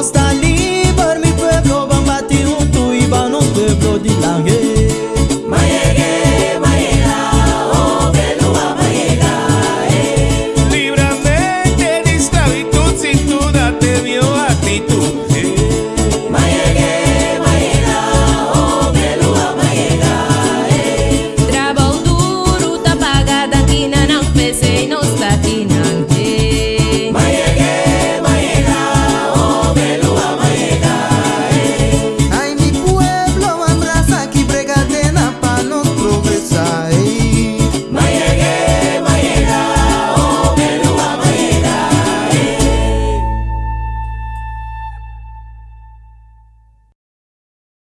costa, liber mi pueblo, bambati un tu y van un pueblo de langue. its.